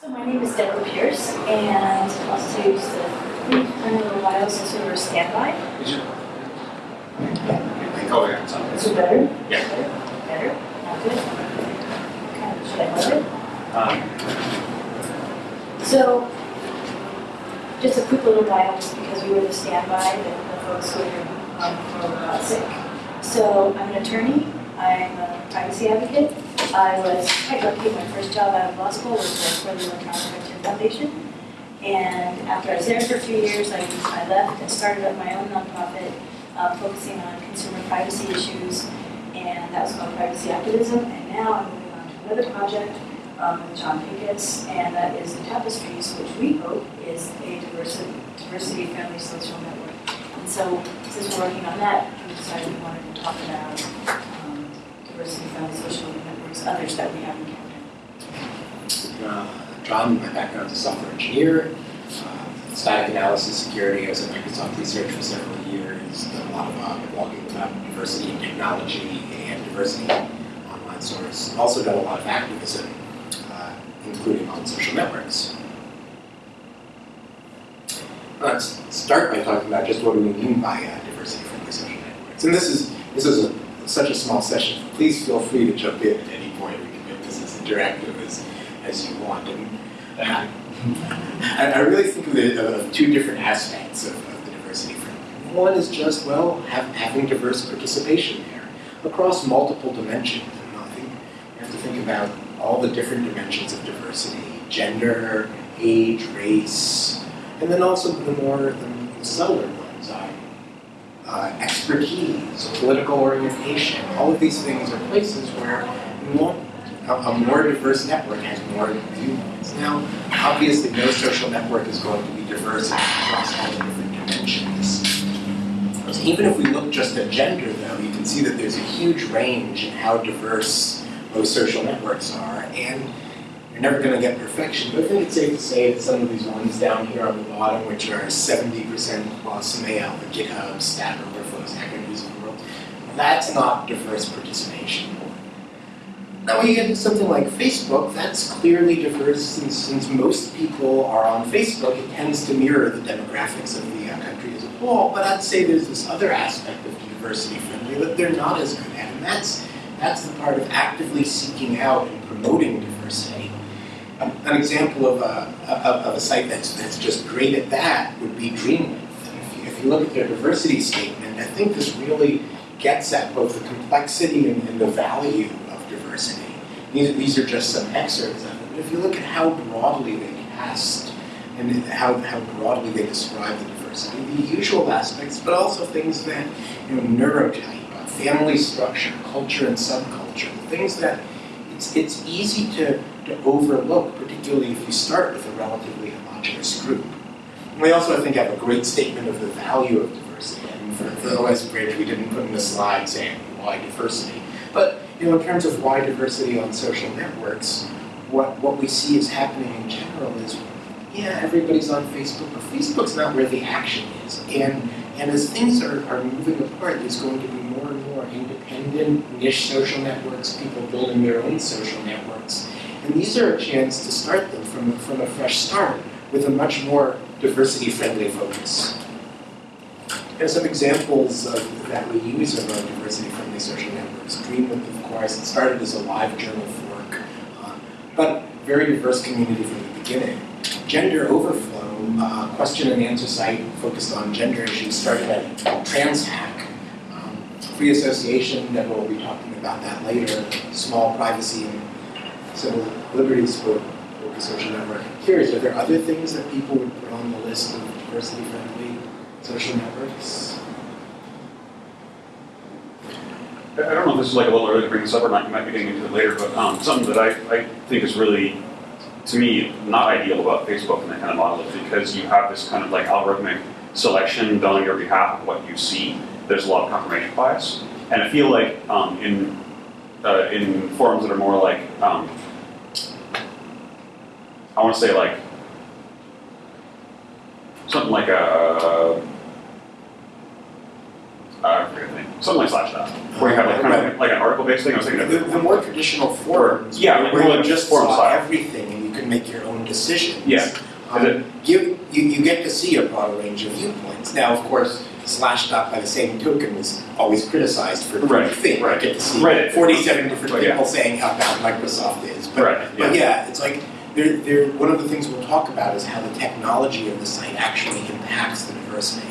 So my name is Deborah Pierce, and I'll just use the brief kind of little bio since we were standby. Is it? Yeah. Is it better? Yeah. Better? Not good? Kind of, should I move it? Um, So, just a quick little bio, just because we were the standby, the the folks who were, um, who got sick. So, I'm an attorney, I'm a privacy advocate. I was quite lucky, my first job out of law school was for the Electronic Frontier Foundation. And after I was there for a few years, I, I left and started up my own nonprofit, uh, focusing on consumer privacy issues, and that was called Privacy Activism. And now I'm moving on to another project um, with John Pincus, and that is the Tapestries, which we hope is a diversity, diversity-friendly social network. And so, since we're working on that, we decided we wanted to talk about um, diversity-friendly social networks, others that we have encountered. Uh, John, my background is a software engineer, uh, static analysis security. I was at Microsoft Research for several years, done a lot of uh, blogging about diversity in technology and diversity in online source. Also done a lot of activism, uh, including on social networks. Let's start by talking about just what do we mean by uh, diversity-friendly social networks. And this is this is a, such a small session. Please feel free to jump in at any point. We can make this as interactive as, as you want. And Thank I, really think of it of, two different aspects of, of the diversity. One is just, well, have, having diverse participation there across multiple dimensions. And I think you have to think about all the different dimensions of diversity, gender, age, race, and then also the more the subtler uh, uh, expertise, political orientation. All of these things are places where want a, a more diverse network has more viewpoints. Now, obviously, no social network is going to be diverse across all the different dimensions. So even if we look just at gender, though, you can see that there's a huge range in how diverse most social networks are, and you're never going to get perfection. But I think it's safe to say that some of these ones down here on the bottom, which are 70% plus male, the GitHub, Stack Overflows, Hacker News of the World, that's not diverse participation. Now, when you get into something like Facebook, that's clearly diverse since, since most people are on Facebook. It tends to mirror the demographics of the uh, country as a whole. But I'd say there's this other aspect of diversity friendly that they're not as good at, and that's that's the part of actively seeking out and promoting diversity. An example of a, of, of a site that's, that's just great at that would be Dreamwidth. And if you, if you look at their diversity statement, I think this really gets at both the complexity and, and the value of diversity. These, these are just some excerpts of it. But if you look at how broadly they cast and how, how broadly they describe the diversity, the usual aspects, but also things that, you know, neurotype, family structure, culture and subculture, things that it's, easy to, to overlook, particularly if you start with a relatively homogenous group. And we also, I think, have a great statement of the value of diversity. And for, for OS Bridge, we didn't put in the slide saying why diversity. But you know, in terms of why diversity on social networks, what, what we see is happening in general is, yeah, everybody's on Facebook, but Facebook's not where the action is. And, and as things are, are moving apart, there's going to be more independent niche social networks, people building their own social networks. And these are a chance to start them from, from a fresh start with a much more diversity-friendly focus. There's some examples of, that we use of our diversity-friendly social networks. Dreamwidth, of course, it started as a live journal fork, uh, but very diverse community from the beginning. Gender Overflow, uh, question and answer site focused on gender issues, started at TransHack. Free Association, Deborah will be talking about that later. Small privacy and civil liberties for for social network. Curious, are there other things that people would put on the list of diversity-friendly social networks? I I don't know if this is like a little early to bring this up or not, you might be getting into it later, but um, something that I, I think is really, to me, not ideal about Facebook and that kind of model is because you have this kind of like algorithmic selection done on your behalf of what you see. There's a lot of confirmation bias. And I feel like um, in, uh, in forums that are more like, um, I want to say like, something like a, I forget the something like Slashdot, where you have like kind of like an article-based thing. I was thinking of The, the more traditional forums, Yeah, like where you just forum saw everything and you can make your own decisions. Yeah. Um, you, you, you get to see a broader range of viewpoints. Now, of course, Slashdot by the same token was always criticized for Right, the thing. right. I get to see Right. forty-seven different But yeah. people saying how bad Microsoft is. But, Right, but yeah, it's like, there, there, one of the things we'll talk about is how the technology of the site actually impacts the diversity.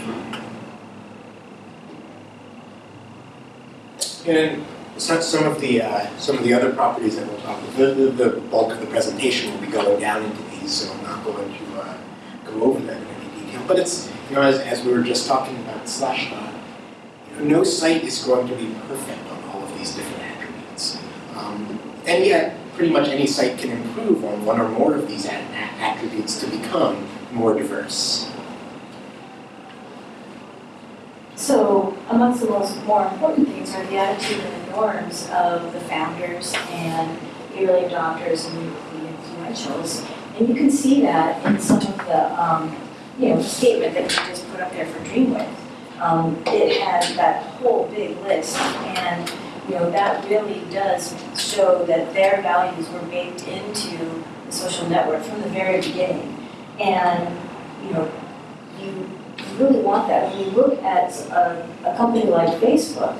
And some, some of the, uh, some of the other properties that we'll talk, the, the, the bulk of the presentation will be going down into these, so I'm not going to, uh, go over them in any detail. But it's, you know, as, as we were just talking about Slashdot, you know, no site is going to be perfect on all of these different attributes. Um, and yet, pretty much any site can improve on one or more of these attributes to become more diverse. So amongst the most more important things are the attitude and the norms of the founders and the early adopters and the influentials. And you can see that in some of the, um, you know, statement that you just put up there for Dreamwidth. Um, it has that whole big list and, you know, that really does show that their values were baked into the social network from the very beginning. And, you know, you you really want that. When you look at a, a company like Facebook,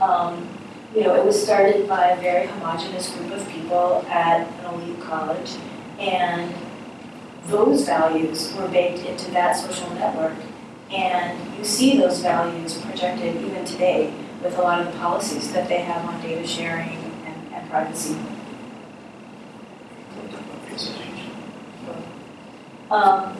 um, you know, it was started by a very homogenous group of people at an elite college, and those values were baked into that social network. And you see those values projected even today with a lot of the policies that they have on data sharing and, and privacy. Um,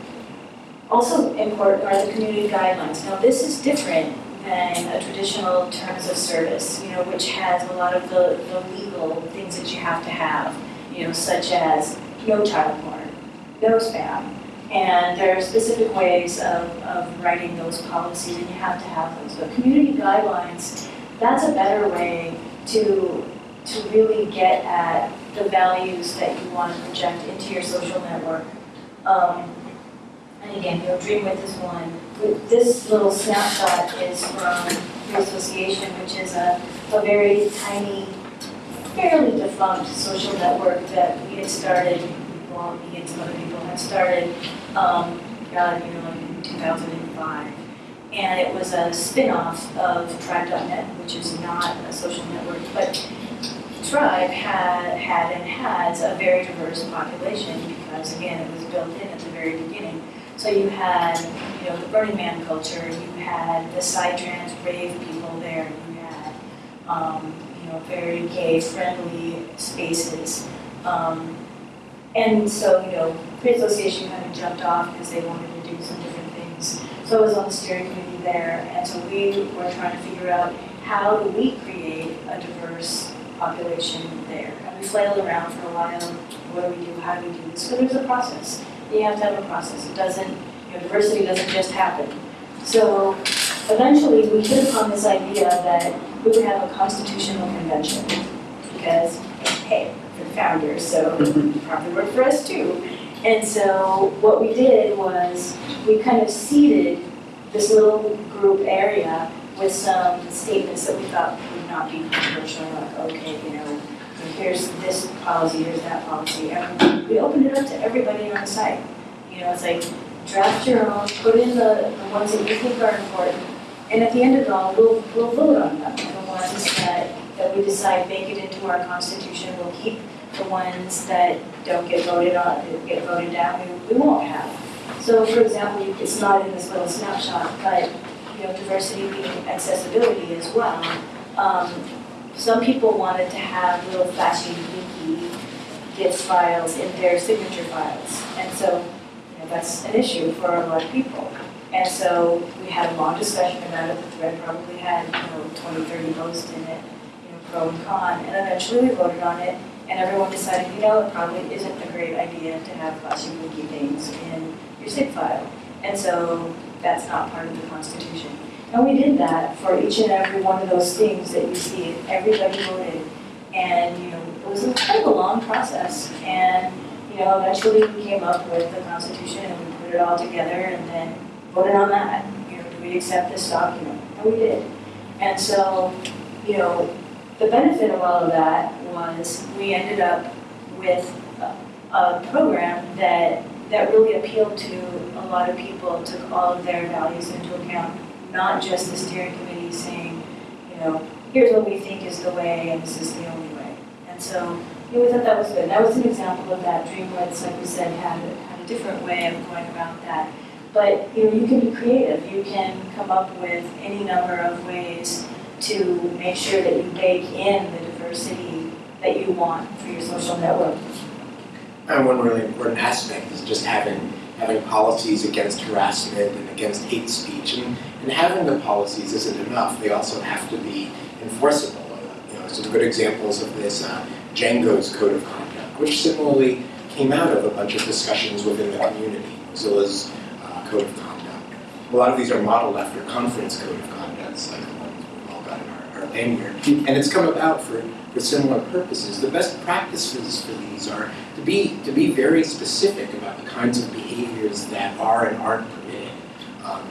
also important are the community guidelines. Now, this is different than a traditional terms of service, you know, which has a lot of the, the legal things that you have to have, you know, such as no child porn, no bad. And there are specific ways of, of writing those policies, and you have to have those. But community guidelines, that's a better way to, to really get at the values that you want to project into your social network. Um, and again, your know, Dreamwidth is one. This little snapshot is from the association, which is a, a very tiny, fairly defunct social network that we had started, well, me and some other people had started, um, God, you know, in 2005. And it was a spin-off of Tribe.net, which is not a social network, but Tribe had, had and has a very diverse population because, again, it was built in at the very beginning. So you had, you know, the Burning Man culture, you had the psytrance rave people there, you had, um, you know, very gay-friendly spaces. Um, and so, you know, Free Association kind of jumped off because they wanted to do some different things. So I was on the steering committee there, and so we were trying to figure out how do we create a diverse population there? And we flailed around for a while, what do we do, how do we do this? So there's a process you have to have a process. It doesn't, you know, diversity doesn't just happen. So eventually, we hit upon this idea that we would have a constitutional convention because, hey, founders, so it mm-hmm. probably worked for us too. And so what we did was we kind of seeded this little group area with some statements that we thought would not be controversial, like, okay, you know, here's this policy, here's that policy. And we opened it up to everybody on the site. You know, it's like draft your own, put in the, the ones that you think are important, and at the end of it all, we'll, we'll vote on them. The ones that, that we decide make it into our constitution, we'll keep. The ones that don't get voted on, get voted down, we, we won't have. So for example, it's not in this little snapshot, but, you know, diversity being accessibility as well. Um, some people wanted to have little flashy, geeky GIF files in their signature files. And so, you know, that's an issue for a lot of people. And so we had a long discussion about it. The thread probably had, you know, 20, 30 posts in it, you know, pro and con. And eventually we voted on it, and everyone decided, you know, it probably isn't a great idea to have geeky things in your SIG file. And so that's not part of the Constitution. And we did that for each and every one of those things that you see, everybody voted. And, you know, it was a kind of a long process. And, you know, eventually we came up with the Constitution and we put it all together and then voted on that. You know, do we accept this document? And we did. And so, you know, the benefit of all of that was we ended up with uh, a program that, that really appealed to a lot of people, took all of their values into account, not just the steering committee saying, you know, here's what we think is the way and this is the only way. And so, you know, we thought that was good. That was an example of that. Dreamwidth, like we said, had, a- had a different way of going about that. But, you know, you can be creative. You can come up with any number of ways to make sure that you bake in the diversity that you want for your social network. And one really important aspect is just having, having policies against harassment and against hate speech. And, and having the policies isn't enough, they also have to be enforceable. Uh, You know, some good examples of this, uh, Django's Code of Conduct, which similarly came out of a bunch of discussions within the community, Mozilla's uh, Code of Conduct. A lot of these are modeled after conference code of conducts, like the ones we've all lanyard. And it's come about for, for similar purposes. The best practices for these are to be, to be very specific about the kinds of behaviors that are and aren't permitted. Um,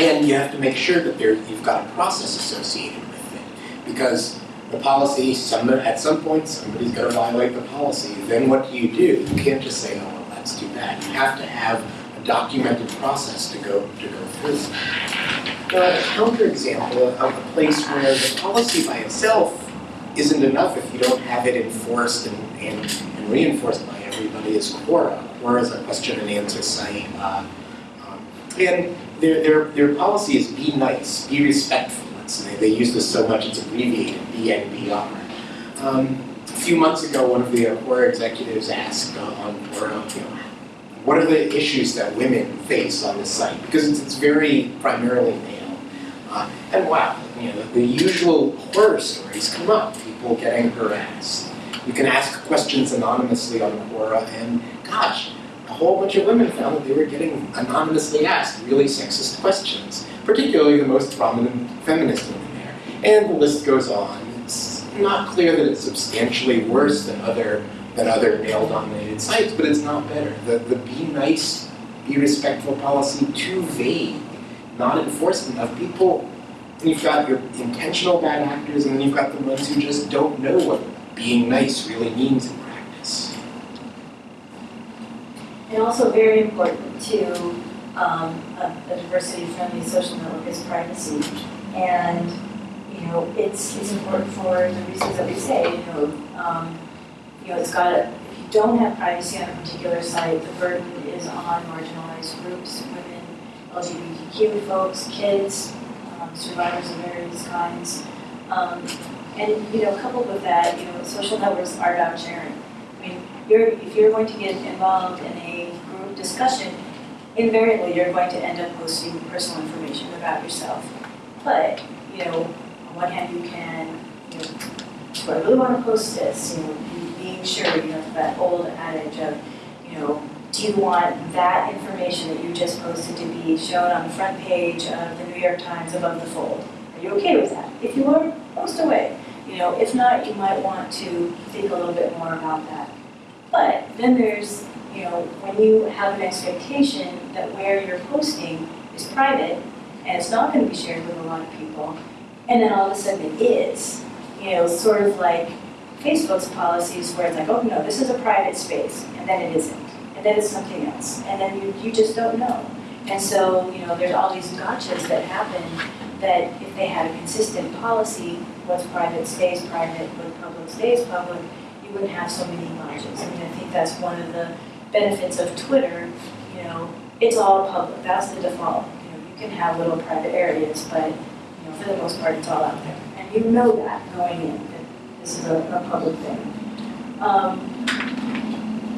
and you have to make sure that there, you've got a process associated with it. Because the policy, some, at some point, somebody's gonna violate the policy. Then what do you do? You can't just say, oh, well, that's too bad. You have to have a documented process to go, to go through. A counterexample of a place where the policy by itself isn't enough if you don't have it enforced and, and, and reinforced by everybody is Quora. Quora is a question and answer site. Uh, um, and their, their, their policy is be nice, be respectful. Let's say they use this so much it's abbreviated, BNBR. Um, a few months ago, one of the Quora executives asked uh, on Quora, you know, what are the issues that women face on this site? Because it's, it's very primarily. Uh, and wow, you know, the, usual horror stories come up, people getting harassed. You can ask questions anonymously on Quora, and gosh, a whole bunch of women found that they were getting anonymously asked really sexist questions, particularly the most prominent feminist women there. And the list goes on. It's not clear that it's substantially worse than other than other male-dominated sites, but it's not better. The the be nice, be respectful policy too vague, not enforced enough. People, And you've got your intentional bad actors, and then you've got the ones who just don't know what being nice really means in practice. And also very important to um, a, a diversity-friendly social network is privacy. And, you know, it's, it's important for the reasons that we say, you know, um, you know, it's got to, if you don't have privacy on a particular site, the burden is on marginalized groups, LGBTQ folks, kids, um, survivors of various kinds. Um, and, you know, coupled with that, you know, social networks are about sharing. I mean, you're, if you're going to get involved in a group discussion, invariably you're going to end up posting personal information about yourself. But, you know, on one hand, you can, you know, do I really want to post this? You know, being sure, you know, that old adage of, you know, do you want that information that you just posted to be shown on the front page of the New York Times above the fold? Are you okay with that? If you are, post away. You know, if not, you might want to think a little bit more about that. But then there's, you know, when you have an expectation that where you're posting is private and it's not going to be shared with a lot of people, and then all of a sudden it is, you know, sort of like Facebook's policies where it's like, oh no, this is a private space, and then it isn't, then it's something else, and then you, you just don't know. And so, you know, there's all these gotchas that happen that if they had a consistent policy, what's private stays private, what public stays public, you wouldn't have so many gotchas. I mean, I think that's one of the benefits of Twitter, you know, it's all public, that's the default. You know, you can have little private areas, but, you know, for the most part, it's all out there. And you know that going in, that this is a, a public thing. Um,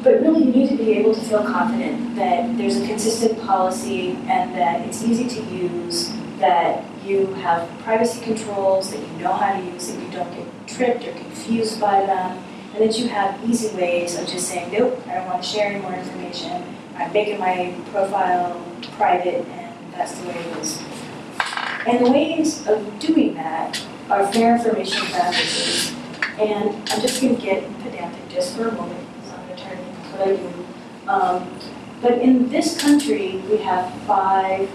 but really, you need to be able to feel confident that there's a consistent policy and that it's easy to use, that you have privacy controls, that you know how to use, that you don't get tripped or confused by them, and that you have easy ways of just saying, nope, I don't want to share any more information. I'm making my profile private, and that's the way it is. And the ways of doing that are fair information practices. And I'm just going to get pedantic just for a moment, Um, but in this country, we have five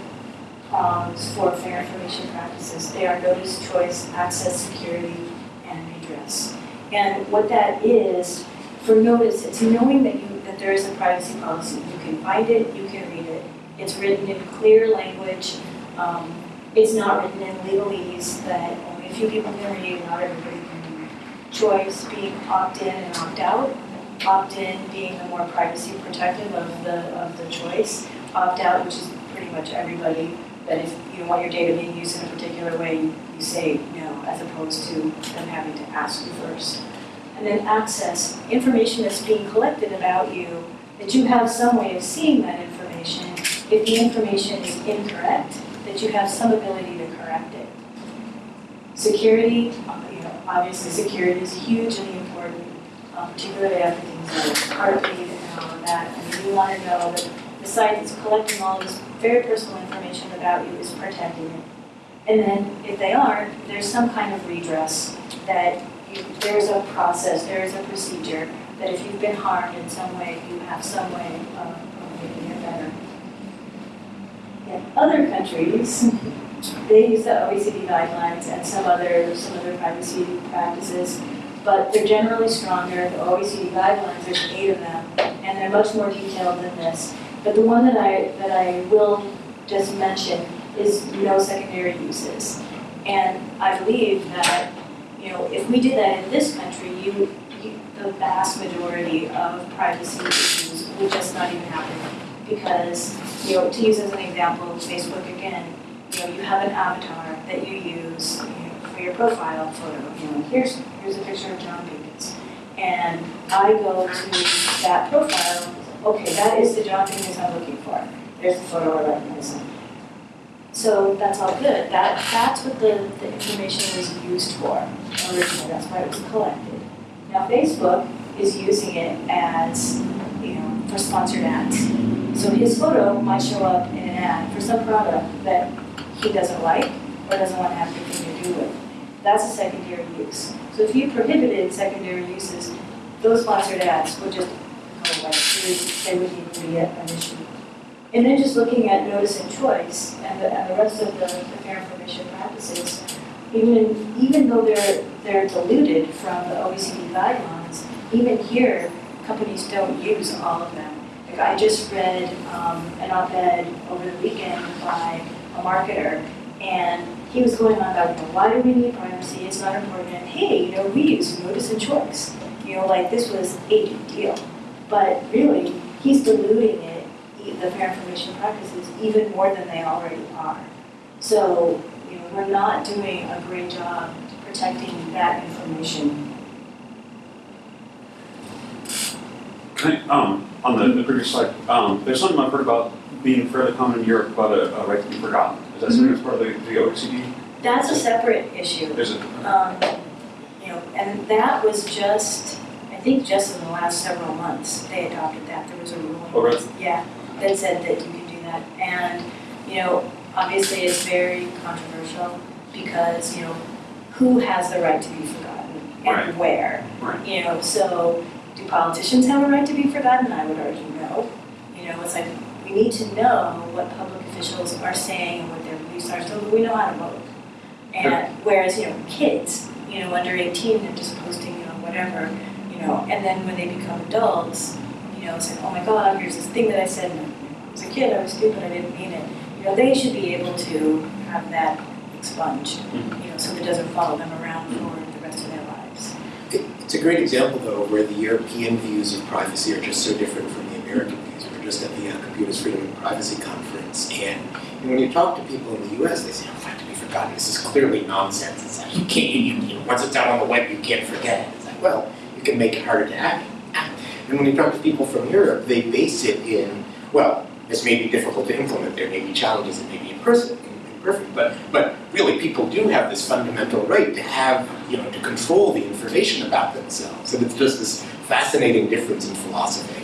prongs for fair information practices. They are notice, choice, access, security, and redress. And what that is, for notice, it's knowing that you, that there is a privacy policy. You can find it, you can read it. It's written in clear language. Um, It's not written in legalese that only a few people can read, not everybody can read. Choice being opt-in and opt-out. Opt-in being the more privacy protective of the, of the choice. Opt-out, which is pretty much everybody, that if you want your data being used in a particular way, you say no, as opposed to them having to ask you first. And then access, information that's being collected about you, that you have some way of seeing that information. If the information is incorrect, that you have some ability to correct it. Security, you know, obviously security is hugely important, uh, particularly after things like Heartbleed and all of that. Mean, you want to know that the site that's collecting all this very personal information about you is protecting it. And then if they aren't, there's some kind of redress that you, there's a process, there is a procedure, that if you've been harmed in some way, you have some way of of making it better. In other countries, they use the OECD guidelines and some other, some other privacy practices, but they're generally stronger. The OECD guidelines, there's eight of them, and they're much more detailed than this. But the one that I, that I will just mention is no secondary uses. And I believe that, you know, if we did that in this country, you, you, the vast majority of privacy issues would just not even happen. Because, you know, to use as an example, Facebook again, you know, you have an avatar that you use your profile photo. You know, here's, here's a picture of John Pincus. And I go to that profile, okay, that is the John Pincus I'm looking for. There's the photo I recognize him. So that's all good. That, that's what the, the information was used for originally. That's why it was collected. Now Facebook is using it as, you know, for sponsored ads. So his photo might show up in an ad for some product that he doesn't like or doesn't want to have anything to do with. That's a secondary use. So if you prohibited secondary uses, those sponsored ads would just go away. They would- even be an issue. And then just looking at notice and choice and the, and the rest of the, the fair information practices, even, even though they're, they're diluted from the OECD guidelines, even here, companies don't use all of them. Like I just read, um, an op-ed over the weekend by a marketer, and he was going on about, you know, why do we need privacy, it's not important, and hey, you know, we use notice and choice. You know, like this was a big deal, but really, he's diluting it, the fair information practices, even more than they already are. So, you know, we're not doing a great job protecting that information. I, um, on the, the previous slide, um, there's something I've heard about being fairly common in Europe about a, a right to be forgotten. Is that something that's part of the, the OECD? That's a separate issue. Is it? Um, you know, and that was just, I think just in the last several months, they adopted that, there was a ruling. Oh, really? Yeah, that said that you can do that, and, you know, obviously it's very controversial, because, you know, who has the right to be forgotten, Right. and where? Right. You know, so, do politicians have a right to be forgotten? I would argue no. You know, it's like, we need to know what public officials are saying and what their beliefs are, so we know how to vote. And whereas, you know, kids, you know, under eighteen, they're just posting, you know, whatever, you know, and then when they become adults, you know, it's like, oh my God, here's this thing that I said, and I was a kid, I was stupid, I didn't mean it. You know, they should be able to have that expunged, mm-hmm. you know, so that it doesn't follow them around for the rest of their lives. It's a great example, though, where the European views of privacy are just so different from the American views. Just at the uh, Computers Freedom and Privacy Conference, and and when you talk to people in the US, they say, oh, right to be forgotten, this is clearly nonsense. It's like, you can't, you, you, once it's out on the web, you can't forget it. It's like, well, you can make it harder to act. And when you talk to people from Europe, they base it in, well, this may be difficult to implement, there may be challenges, it may be imperfect, imperfect, but, but really, people do have this fundamental right to have, you know, to control the information about themselves. And it's just this fascinating difference in philosophy.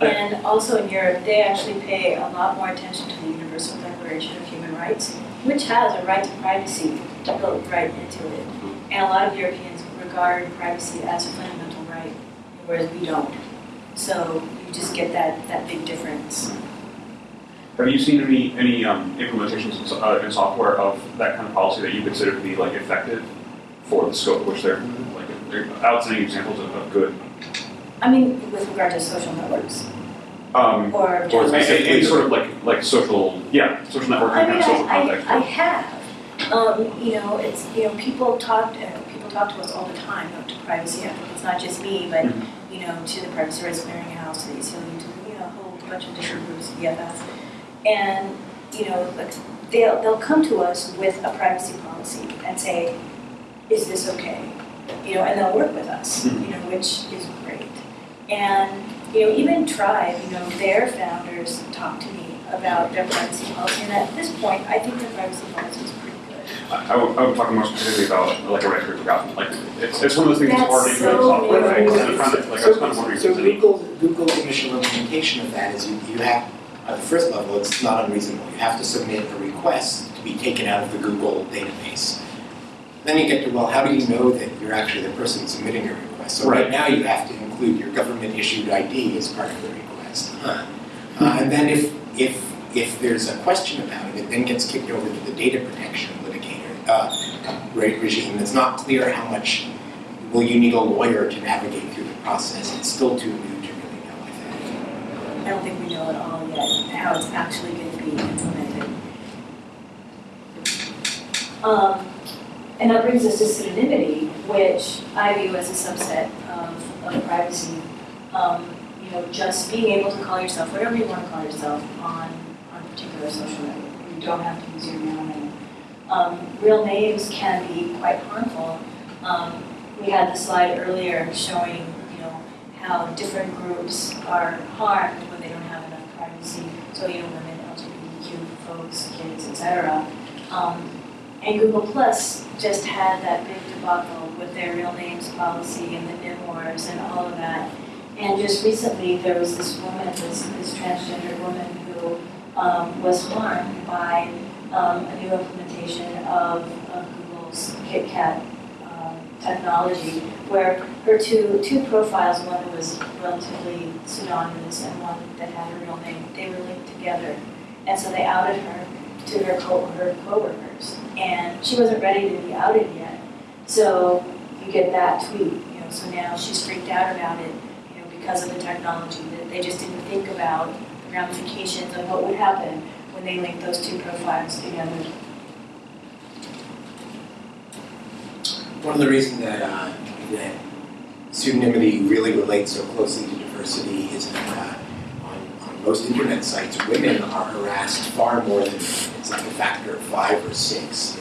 And also in Europe, they actually pay a lot more attention to the Universal Declaration of Human Rights, which has a right to privacy built right into it. And a lot of Europeans regard privacy as a fundamental right, whereas we don't. So you just get that, that big difference. Have you seen any, any, um, implementations in, uh, in software of that kind of policy that you consider to be like effective for the scope which they're, like, they're outstanding examples of good I mean, with regard to social networks, Um, or Or just. any, any sort of like, like social, yeah, social networking, I mean, of social I, context. I, I have, um, you know, it's, you know, people talk, uh, people talk to us all the time, you to privacy it's not just me, but, Mhm. you know, to the Privacy Rights Clearinghouse, to the ACLU, to, you know, a whole bunch of different groups, EFF. And, you know, they'll, they'll come to us with a privacy policy and say, is this okay? You know, and they'll work with us, you Mhm. know, which is. And, you know, even Tribe, you know, their founders talked to me about their privacy policy, and at this point, I think their privacy policy is pretty good. I, I would, I would talk more specifically about like a record to be forgotten, like, it's, it's one of those things that's That's already in the so software, right? new. And I'm trying to, like, I was kind of wondering So there's. Google, Google's initial implementation of that is you, you have, at the first level, it's not unreasonable. You have to submit a request to be taken out of the Google database. Then you get to, well, how do you know that you're actually the person submitting your request? So right Right. now, you have to include your government-issued ID as part of the request. Huh. Uh, and then if, if, if there's a question about it, it then gets kicked over to the data protection litigator, uh, re- regime. It's not clear how much will you need a lawyer to navigate through the process? It's still too new to really know, I think. I don't think we know at all yet how it's actually going to be implemented. Um, and that brings us to pseudonymity, which I view as a subset of, of privacy. Um, you know, just being able to call yourself whatever you want to call yourself on, on a particular social network. You don't have to use your real name. Um, real names can be quite harmful. Um, we had the slide earlier showing, you know, how different groups are harmed when they don't have enough privacy. So, you know, women, LGBTQ folks, kids, etc. Um, and Google Plus just had that big debacle with their real names policy and the wars and all of that. And just recently, there was this woman, this, this transgender woman who um, was harmed by um, a new implementation of, of Google's KitKat um, technology, where her two, two profiles, one that was relatively pseudonymous and one that had her real name, they were linked together. And so they outed her to her co her coworkers, and she wasn't ready to be outed yet. So you get that tweet, you know. So now she's freaked out about it, you know, because of the technology that they just didn't think about the ramifications of what would happen when they linked those two profiles together. One of the reasons that, uh, that pseudonymity really relates so closely to diversity is that uh, on, on most internet sites, women are harassed far more than men. It's like a factor of five or six.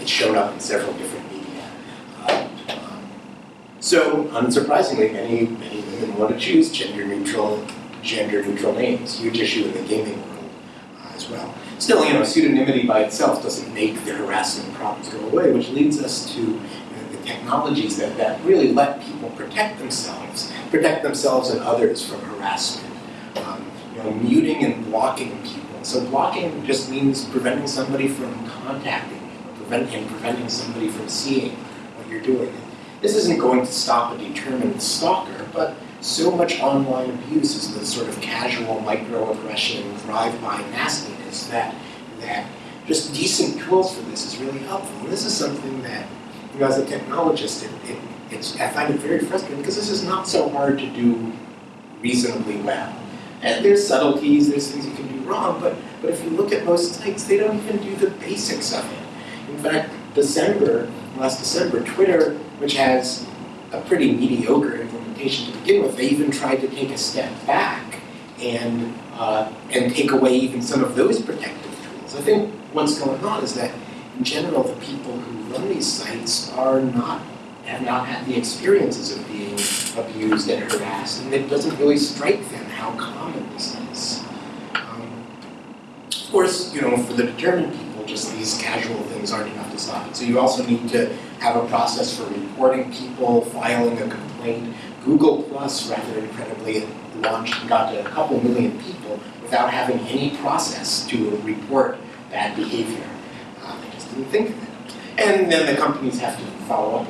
It's shown up in several different so, unsurprisingly, many, many women want to choose gender-neutral, gender-neutral names. Huge issue in the gaming world uh, as well. Still, you know, pseudonymity by itself doesn't make the harassment problems go away, which leads us to you know, the technologies that, that really let people protect themselves, protect themselves and others from harassment. Um, you know, muting and blocking people. So blocking just means preventing somebody from contacting you, prevent, and preventing somebody from seeing what you're doing. This isn't going to stop a determined stalker, but so much online abuse is the sort of casual microaggression, drive-by nastiness that that just decent tools for this is really helpful. And this is something that, you know, as a technologist, it, it, it's I find it very frustrating because this is not so hard to do reasonably well. And there's subtleties, there's things you can do wrong, but but if you look at most sites, they don't even do the basics of it. In fact, December, last December, Twitter, which has a pretty mediocre implementation to begin with, they even tried to take a step back and uh, and take away even some of those protective tools. I think what's going on is that in general, the people who run these sites are not have not had the experiences of being abused and harassed, and it doesn't really strike them how common this is. Um, of course, you know, for the determined people, just these casual things aren't enough to stop it. So you also need to have a process for reporting people, filing a complaint. Google Plus, rather incredibly, launched and got to a couple million people without having any process to report bad behavior. Uh, they just didn't think of it. And then the companies have to follow up.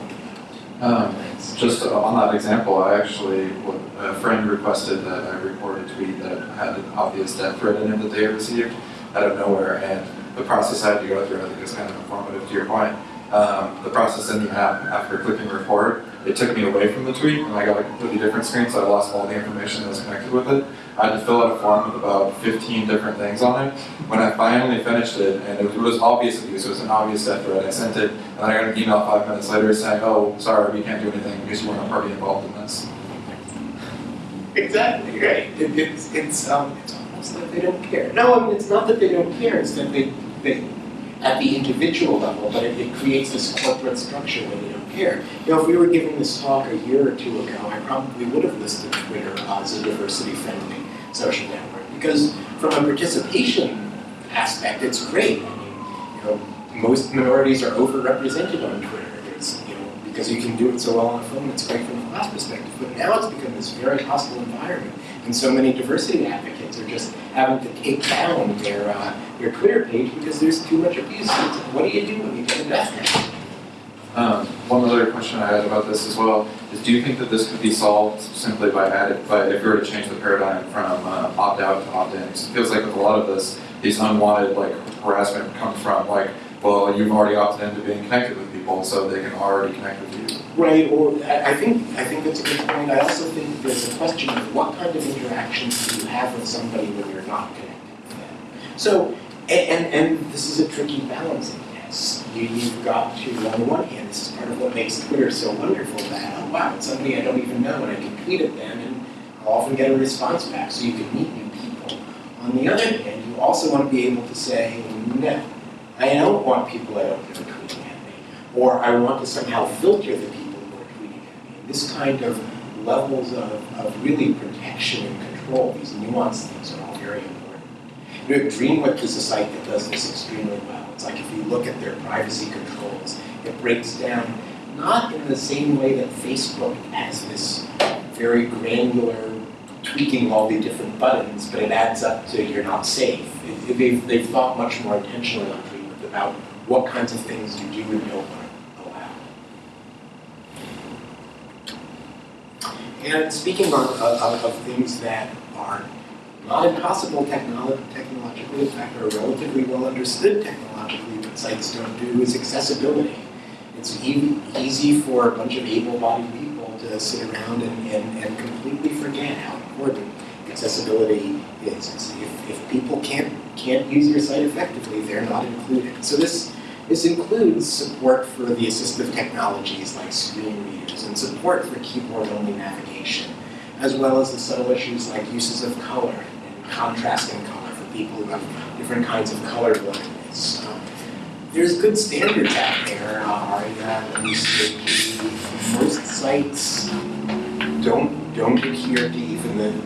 Um, Just on that example, I actually, a friend requested that I report a tweet that had an obvious death threat in it that they received out of nowhere, and the process I had to go through, I think is kind of informative to your point, um, the process in the app after clicking report, it took me away from the tweet and I got a completely different screen, so I lost all the information that was connected with it. I had to fill out a form with about 15 different things on it. When I finally finished it, and it was obvious abuse, it was an obvious death threat, I sent it, and I got an email five minutes later saying, oh, sorry, we can't do anything because you weren't a party involved in this. Exactly, right. It, it's, it's, um, it's almost like they don't care. No, I mean, it's not that they don't care, it's that they, they, at the individual level, but it, it creates this corporate structure where they don't care. You know, if we were giving this talk a year or two ago, I probably would have listed Twitter as a diversity-friendly social network, because from a participation aspect, it's great. I mean, you know, most minorities are overrepresented on Twitter. There's, you know, because you can do it so well on a phone, it's great a class perspective. But now it's become this very hostile environment, and so many diversity advocates are just having to take down their uh, their Twitter page because there's too much abuse. What do you do when you get death? Um, one other question I had about this as well is, do you think that this could be solved simply by adding, by if we were to change the paradigm from uh, opt out to opt in? 'Cause It feels like with a lot of this, these unwanted like harassment comes from like, well, you've already opted into being connected with people, so they can already connect with you. Right, or I think, I think that's a good point. I also think there's a question of what kind of interactions do you have with somebody when you're not connected with them? So, and, and this is a tricky balancing test. You, you've got to, on the one hand, this is part of what makes Twitter so wonderful that, oh wow, it's somebody I don't even know and I can tweet at them and I'll often get a response back so you can meet new people. On the other hand, you also want to be able to say, no, I don't want people I don't know tweeting at me or I want to somehow filter the people who are tweeting at me. This kind of levels of, of really protection and control, these nuanced things are all very important. You know, is a site that does this extremely well. It's like if you look at their privacy controls, it breaks down not in the same way that Facebook has this very granular tweaking all the different buttons, but it adds up to you're not safe. It- it- they've, they've thought much more intentionally on Dreamwidth about what kinds of things you do and don't to allow. And speaking of, of, things that are not impossible technolo- technologically, in fact, are relatively well understood technologically, what sites don't do is accessibility. It's e- easy for a bunch of able-bodied people to sit around and, and, and completely forget how important accessibility is. If, if people can't, can't use your site effectively, they're not included. So this, this includes support for the assistive technologies like screen readers and support for keyboard-only navigation, as well as the subtle issues like uses of color and contrasting color for people who have different kinds of color blindness. Um, there's good standards out there, uh, most sites don't, don't adhere to even the,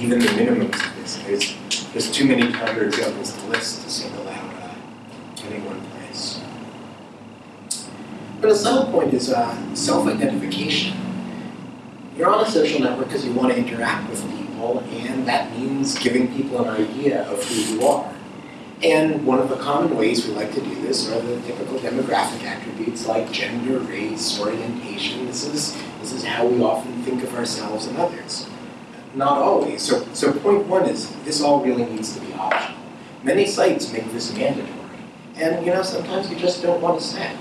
even the minimums of this. There's, there's too many counterexamples to list to single out uh, any one place. But a subtle point is uh, self-identification. You're on a social network because you want to interact with people, and that means giving people an idea of who you are. And one of the common ways we like to do this are the typical demographic attributes like gender, race, orientation. This is, this is how we often think of ourselves and others. Not always. So, so point one is this all really needs to be optional. Many sites make this mandatory. And you know, sometimes you just don't want to say.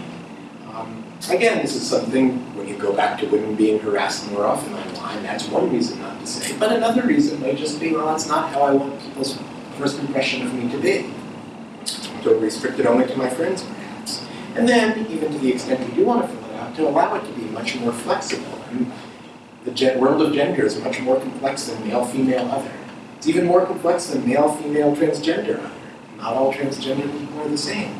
Um, again, this is something when you go back to women being harassed more often online, that's one reason not to say. But another reason might just be, well, that's not how I want people's first impression of me to be. To restrict it only to my friends, perhaps. And then, even to the extent you do want to fill it out, to allow it to be much more flexible. And the world of gender is much more complex than male, female, other. It's even more complex than male, female, transgender, other. Not all transgender people are the same.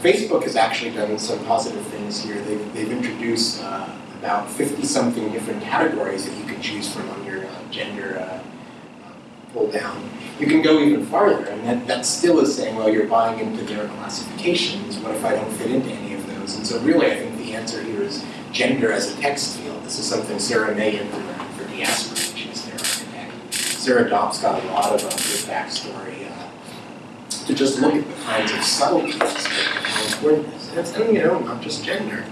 Facebook has actually done some positive things here. They've, they've introduced uh, about 50-something different categories that you can choose from on your uh, gender uh, pull down. You can go even farther, and that, that still is saying, well, you're buying into their classifications. What if I don't fit into any of those? And so really, I think the answer here is gender as a text field. This is something Sarah Mei implemented for Diaspora, which is their architect. Sarah Dobbs got a lot of uh, good backstory to just look at the kinds of subtleties important this. And, you know, not just gender,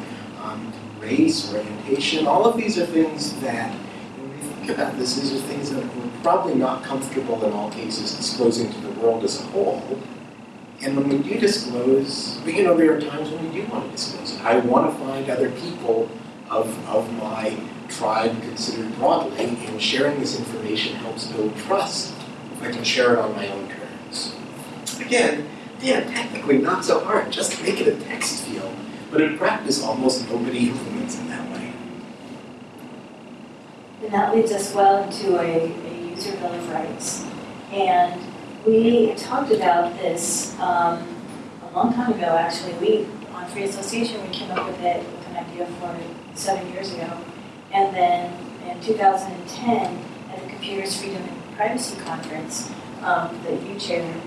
um, race, orientation, all of these are things that, when we think about this, these are things that we're probably not comfortable in all cases disclosing to the world as a whole. And when we do disclose, you know, there are times when we do want to disclose. I want to find other people of, of my tribe considered broadly, and sharing this information helps build trust if I can share it on my own. Again, yeah, technically not so hard, just make it a text field, but in practice, almost nobody implements it that way. And that leads us well into a, a user bill of rights. And we talked about this um, a long time ago, actually. We, on Free Association, we came up with it, with an idea for seven years ago. And then in 2010, at the Computers, Freedom, and Privacy Conference um, that you chaired,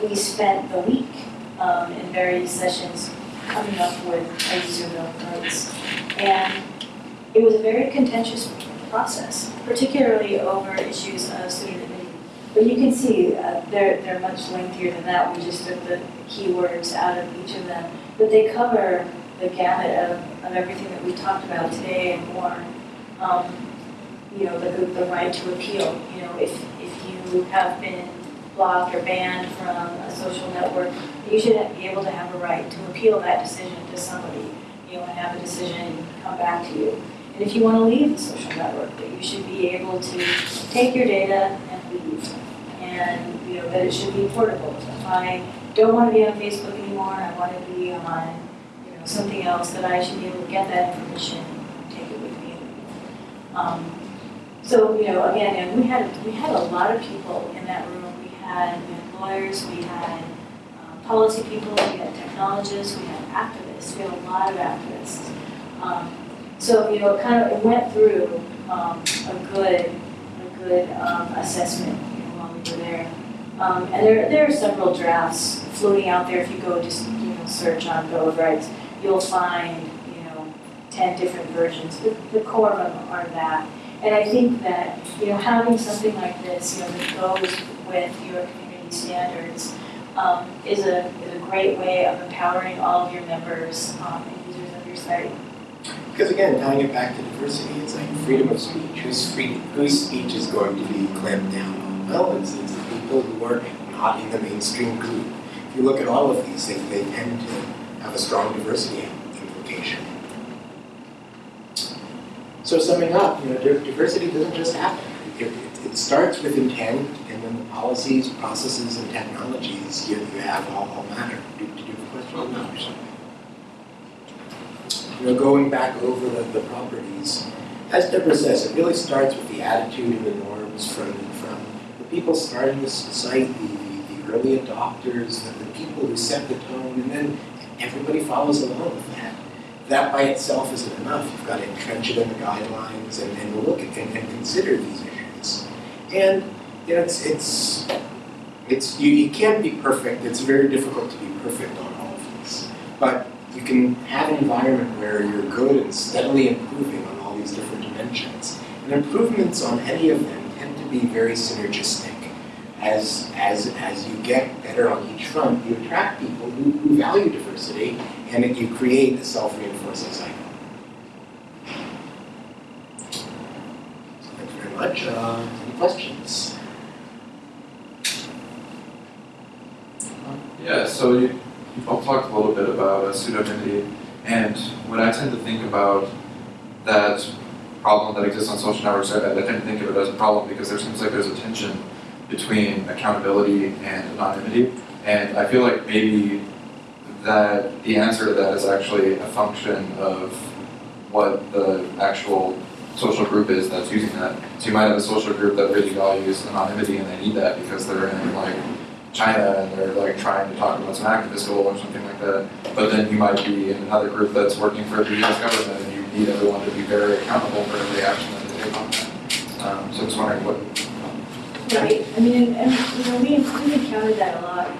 we spent the week um, in various sessions coming up with a user bill of rights. And it was a very contentious process, particularly over issues of pseudonymity. But you can see, uh, they're, they're much lengthier than that, we just took the keywords out of each of them. But they cover the gamut of, of everything that we talked about today and more. Um, You know, the, the right to appeal, you know, if, if you have been blocked or banned from a social network, you should be able to have a right to appeal that decision to somebody, you know, and have a decision come back to you. And if you want to leave the social network, that you should be able to take your data and leave. And, you know, that it should be portable. If I don't want to be on Facebook anymore, I want to be on, you know, something else, that I should be able to get that information, take it with me. Um, So, you know, again, and we had, we had a lot of people in that room. Had, we had lawyers, we had um, policy people, we had technologists, we had activists, we had a lot of activists. Um, so, you know, it kind of, it went through um, a good, a good um, assessment, you know, while we were there. Um, And there, there are several drafts floating out there. If you go just, you know, search on Bill of Rights, you'll find, you know, 10 different versions. The, the core of them are that. And I think that, you know, having something like this, you know, that goes with your community standards um, is a, is a great way of empowering all of your members um, and users of your site. Because again, tying it back to diversity, it's like freedom of speech. Whose free, whose speech is going to be clamped down on? Well, it's, it's the people who are not in the mainstream group. If you look at all of these, they, they tend to have a strong diversity implication. So summing up, you know, diversity doesn't just happen. It, it, it starts with intent, and then the policies, processes, and technologies you, you have all, all matter. Do, do you have a question? Well, no, sure. you know, going back over the, the properties, as Deborah says, it really starts with the attitude and the norms from, from the people starting this site, the, the, the early adopters, the, the people who set the tone, and then everybody follows along with that. That by itself isn't enough. You've got to entrench it in the guidelines and, and look at and, and consider these issues. And you know, it's it's it's you, you can't be perfect. It's very difficult to be perfect on all of these. But you can have an environment where you're good and steadily improving on all these different dimensions. And improvements on any of them tend to be very synergistic. As, as, as you get better on each front, you attract people who, who value diversity and you create a self-reinforcing cycle. So thank you very much. Uh, questions? Yeah, so you, you both talked a little bit about uh, pseudonymity, and when I tend to think about that problem that exists on social networks, I, I tend to think of it as a problem because there seems like there's a tension between accountability and anonymity, and I feel like maybe that the answer to that is actually a function of what the actual social group is that's using that. So you might have a social group that really values anonymity and they need that because they're in like China and they're like trying to talk about some activist goal or something like that. But then you might be in another group that's working for the US government and you need everyone to be very accountable for every action that they take on that. Um, so I'm just wondering what, Right, I mean, and, you know, we, we encountered that a lot,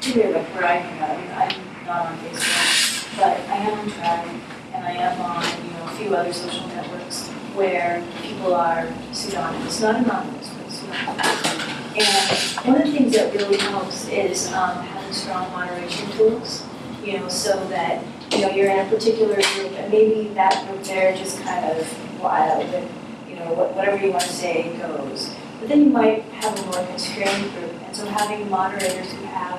particularly like where I I mean, I'm not on Facebook, but I am on Tribe, and I am on, you know, a few other social networks where people are pseudonymous, not anonymous, but pseudonymous. And one of the things that really helps is, um, having strong moderation tools, you know, so that, you know, you're in a particular group, and maybe that group there just kind of wild, and, you know, what- whatever you want to say goes. But then you might have a more constrained group, and so having moderators who have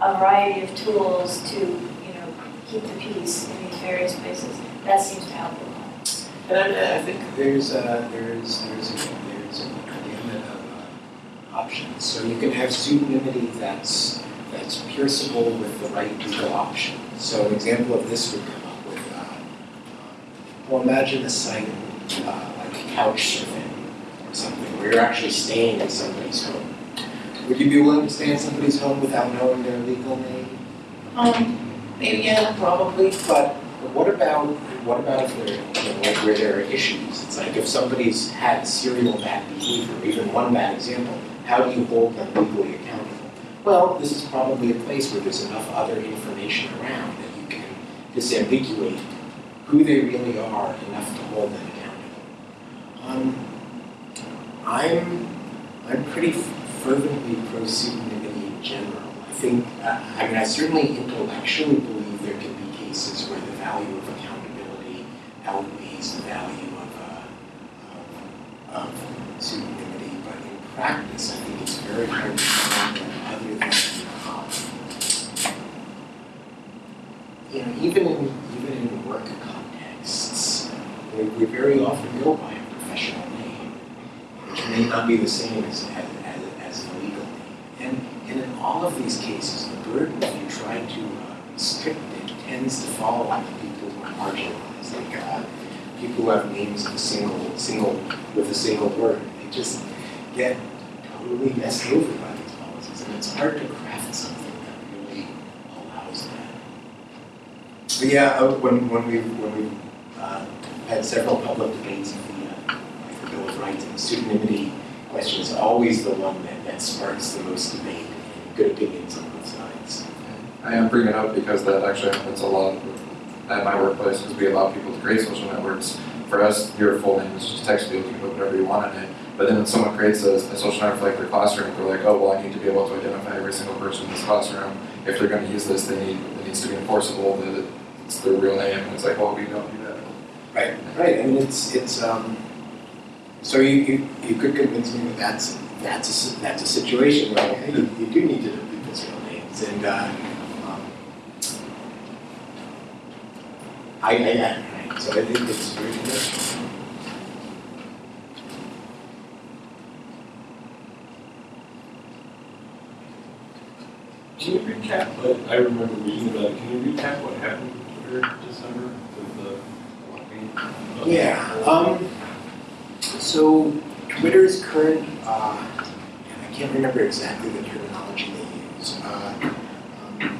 a variety of tools to, you know, keep the peace in various places. That seems to help a lot. And I, I think there's a, there's, there's a, there's a gamut of uh, options. So you can have pseudonymity that's, that's pierceable with the right legal option. So an example of this would come up with, uh, well, imagine a site uh, like Couchsurfing or something, where you're actually staying in somebody's home. Would you be willing to stay in somebody's home without knowing their legal name? Um, Maybe, yeah, probably, but but what about, what about if there, you know, like where there are issues? It's like if somebody's had serial bad behavior, even one bad example, how do you hold them legally accountable? Well, this is probably a place where there's enough other information around that you can disambiguate who they really are enough to hold them accountable. Um, I'm, I'm pretty fervently pro pseudonymity in general. I think, uh, I mean, I certainly intellectually believe there can be cases where value of accountability outweighs the value of, uh, of, of pseudonymity, but in practice, I think it's very hard to find other than, um, you know, even in, even in work contexts, we, very often go by a professional name, which may not be the same as, as, as, as the legal name. And, and in all of these cases, the burden, if you try to uh, restrict it, tends to fall on the people who are marginalized, like uh, people who have names of a single, single, with a single word. They just get totally messed over by these policies, and it's hard to craft something that really allows that. But yeah, uh, when, when we, when we uh, had several public debates of the, uh, like the Bill of Rights and the pseudonymity question is always the one that, that sparks the most debate and good opinions on both sides. I am bringing it up because that actually happens a lot at my workplace, because we allow people to create social networks. For us, your full name is just text field, you can put whatever you want in it. But then when someone creates a, a social network for like their classroom, they're like, oh, well, I need to be able to identify every single person in this classroom. If they're gonna use this, they need, it needs to be enforceable that it's their real name, and it's like, well, we don't do that. Right, right, I mean, it's, it's, um, so you, you, you could convince me that that's, that's a, that's a situation where, you, you do need to know people's real names, and, uh, um, I, I, I, so I think it's very good. Can you recap, what I remember reading about it, can you recap what happened in December with the blocking? of- Yeah, um, so Twitter's current, uh, and I can't remember exactly the terminology they use. Uh, um,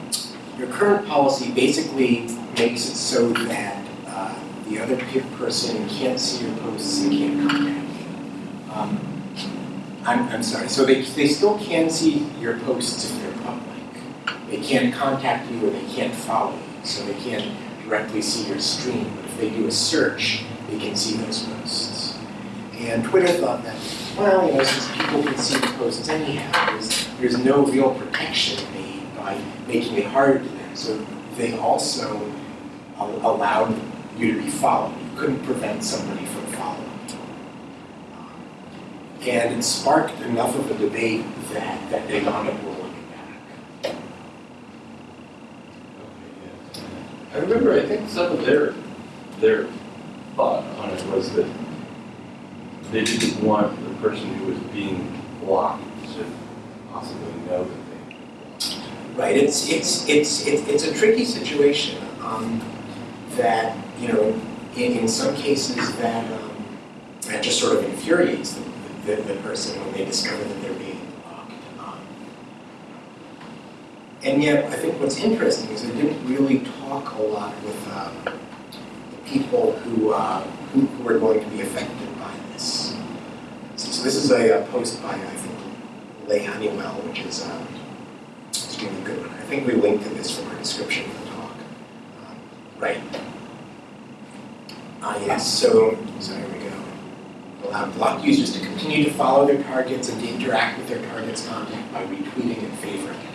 Your current policy basically makes it so that, uh, the other person can't see your posts and can't comment. Um, I'm, I'm sorry, so they, they still can see your posts if they're public. They can't contact you or they can't follow you, so they can't directly see your stream, but if they do a search, they can see those posts. And Twitter thought that, well, you know, since people can see the posts anyhow, there's, there's no real protection made by making it harder to them. So they also al- allowed you to be followed. You couldn't prevent somebody from following. And it sparked enough of a debate that, that they wound up rolling it back. I remember, I think some of their, their thought on it was that they didn't want the person who was being blocked to possibly know that they. Right, it's, it's, it's, it's it's a tricky situation, um, that, you know, in, in some cases that, um, that just sort of infuriates the, the, the person when they discover that they're being blocked. Um, And yet, I think what's interesting is I didn't really talk a lot with, um, the people who, uh, who, who are going to be affected by this. So, so this is a, uh post by, I think, Leigh Honeywell, which is, um, really good one. I think we linked to this from our description of the talk. Um, Right. Yes, so, so here we go. Allow blocked users to continue to follow their targets and to interact with their target's content by retweeting and favoring it.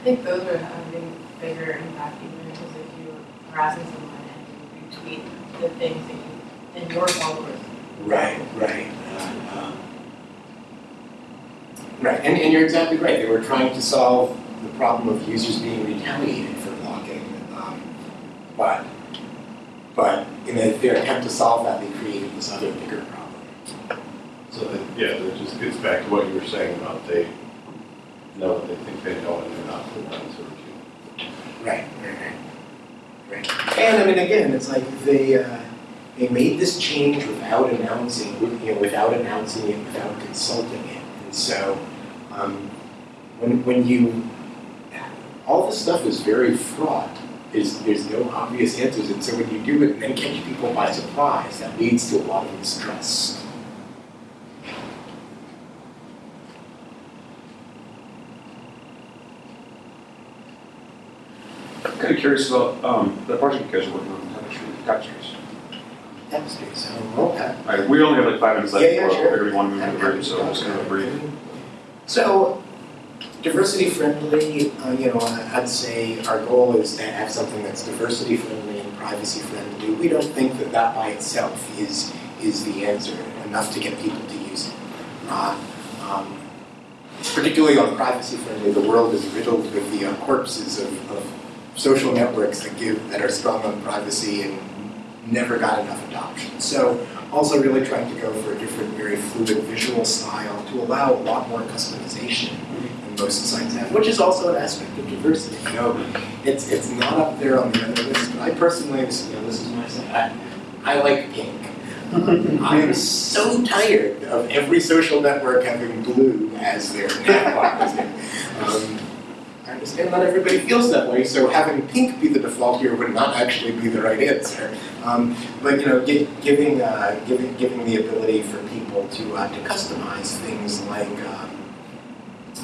I think those are having bigger impact even because if you're harassing someone and you retweet the things that you, and your followers. Right, right. uh, um, Right, and, and you're exactly right. They were trying to solve the problem of users being retaliated for blocking. Um, but, but in their their attempt to solve that, they created this other bigger problem. So that, yeah, that just gets back to what you were saying about they know what they think they know and they're not the ones who are. Right, right, right. Right. And I mean, again, it's like they, uh, they made this change without announcing, you know, without announcing it, without consulting it. And so, um, when, when you, all this stuff is very fraught. There's, there's no obvious answers. And so when you do it and then catch people by surprise, that leads to a lot of distress. I'm kind of curious about, um, the project you guys are working on, tapestry, tapestries. Tapestry, so, okay. All right, we only have like five minutes left Yeah, yeah, before sure. everybody want to move to the break, so I'm just gonna brief. So, diversity friendly, uh, you know, I'd say our goal is to have something that's diversity friendly and privacy friendly. We don't think that that by itself is, is the answer, enough to get people to use it. Uh, um, Particularly on privacy friendly, the world is riddled with the uh, corpses of, of social networks that give, that are strong on privacy and never got enough adoption. So also really trying to go for a different, very fluid visual style to allow a lot more customization most sites have, which is also an aspect of diversity. You know, it's it's not up there on the other list, but I personally, you know, this is my site. I, I like pink. I am so tired of every social network having blue as their nav um, I understand not everybody feels that way, so having pink be the default here would not actually be the right answer. Um, but you know, gi- giving, uh, giving, giving the ability for people to, uh, to customize things like, um,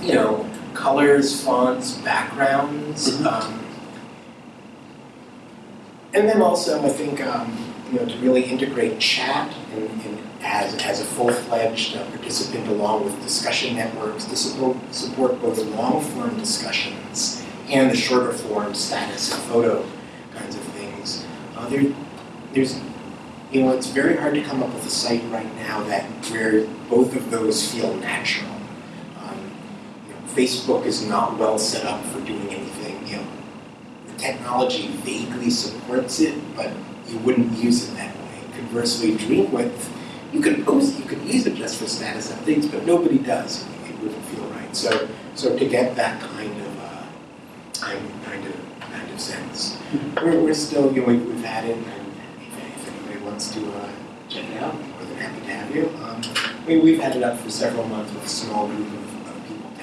you know, colors, fonts, backgrounds. Um, and then also, I think, um, you know, to really integrate chat in, in, as, as a full-fledged uh, participant along with discussion networks to support, support both the long-form discussions and the shorter form status and photo kinds of things. Uh, there, there's, you know, it's very hard to come up with a site right now that where both of those feel natural. Facebook is not well set up for doing anything. You know, the technology vaguely supports it, but you wouldn't use it that way. Conversely, Dreamwidth, you could post, you could use it just for status updates, but nobody does. It wouldn't feel right. So, so to get that kind of, uh, kind, of, kind of sense, we're, we're still, you know, we- we've had it, and if, anybody wants to uh, check it out, more than happy to have you. Um, we, we've had it up for several months with a small group of,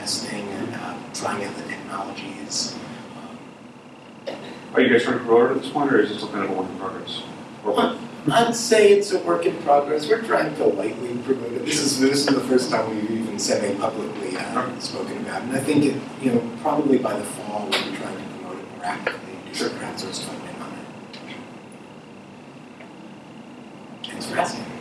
testing and uh, trying out the technologies. Um, Are you guys trying to promote it at this point, or is this still kind of a work in progress? Or- I'd say it's a work in progress. We're trying to lightly promote it. This is this is the first time we've even semi-publicly uh, spoken about it. And I think it, you know, probably by the fall we'll be trying to promote it more actively and do some crowdsourced funding on it. Thanks for asking.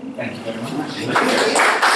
Thank you very much.